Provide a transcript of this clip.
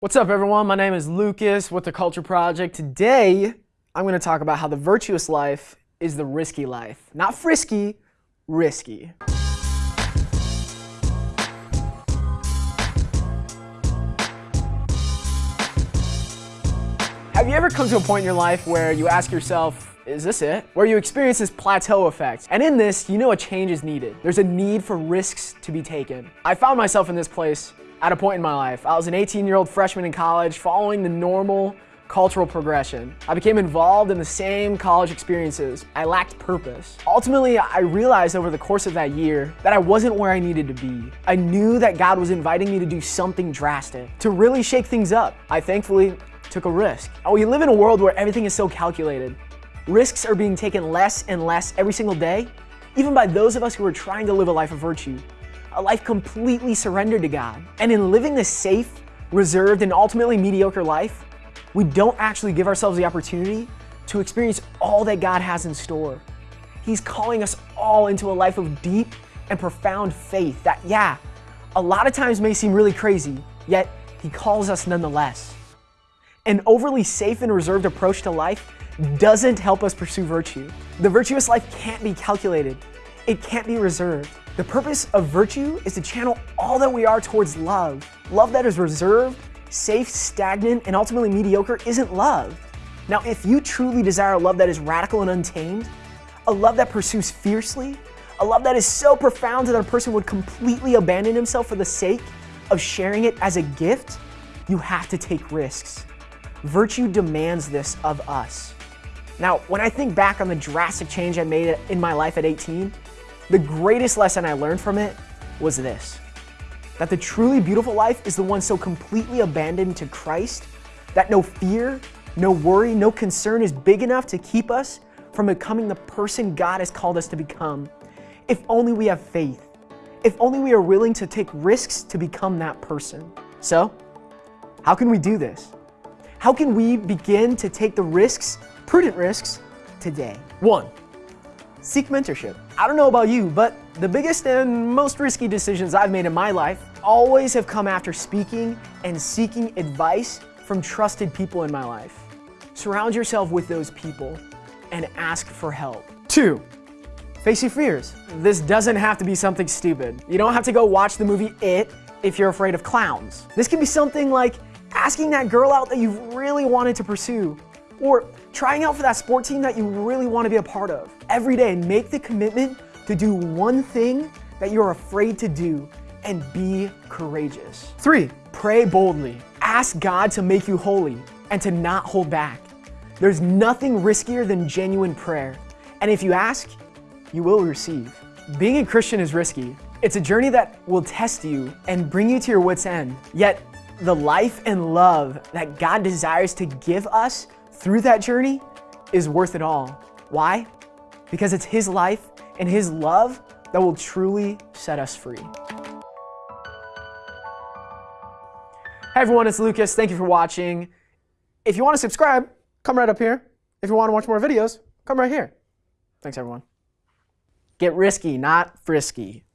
What's up, everyone? My name is Lucas with the Culture Project. Today, I'm going to talk about how the virtuous life is the risky life. Not frisky, risky. Have you ever come to a point in your life where you ask yourself, is this it? Where you experience this plateau effect. And in this, you know a change is needed. There's a need for risks to be taken. I found myself in this place at a point in my life. I was an 18-year-old freshman in college following the normal cultural progression. I became involved in the same college experiences. I lacked purpose. Ultimately, I realized over the course of that year that I wasn't where I needed to be. I knew that God was inviting me to do something drastic, to really shake things up. I thankfully took a risk. Oh, we live in a world where everything is so calculated. Risks are being taken less and less every single day, even by those of us who are trying to live a life of virtue a life completely surrendered to God. And in living this safe, reserved, and ultimately mediocre life, we don't actually give ourselves the opportunity to experience all that God has in store. He's calling us all into a life of deep and profound faith that, yeah, a lot of times may seem really crazy, yet He calls us nonetheless. An overly safe and reserved approach to life doesn't help us pursue virtue. The virtuous life can't be calculated. It can't be reserved. The purpose of virtue is to channel all that we are towards love. Love that is reserved, safe, stagnant, and ultimately mediocre isn't love. Now, if you truly desire a love that is radical and untamed, a love that pursues fiercely, a love that is so profound that a person would completely abandon himself for the sake of sharing it as a gift, you have to take risks. Virtue demands this of us. Now, when I think back on the drastic change I made in my life at 18, the greatest lesson I learned from it was this that the truly beautiful life is the one so completely abandoned to Christ that no fear, no worry, no concern is big enough to keep us from becoming the person God has called us to become. If only we have faith. If only we are willing to take risks to become that person. So, how can we do this? How can we begin to take the risks, prudent risks, today? One, seek mentorship. I don't know about you, but the biggest and most risky decisions I've made in my life always have come after speaking and seeking advice from trusted people in my life. Surround yourself with those people and ask for help. Two, face your fears. This doesn't have to be something stupid. You don't have to go watch the movie It if you're afraid of clowns. This can be something like asking that girl out that you've really wanted to pursue or trying out for that sport team that you really want to be a part of. Every day, make the commitment to do one thing that you're afraid to do and be courageous. Three, pray boldly. Ask God to make you holy and to not hold back. There's nothing riskier than genuine prayer. And if you ask, you will receive. Being a Christian is risky. It's a journey that will test you and bring you to your wits' end. Yet, the life and love that God desires to give us through that journey is worth it all. Why? Because it's His life and His love that will truly set us free. Hey everyone, it's Lucas. Thank you for watching. If you want to subscribe, come right up here. If you want to watch more videos, come right here. Thanks everyone. Get risky, not frisky.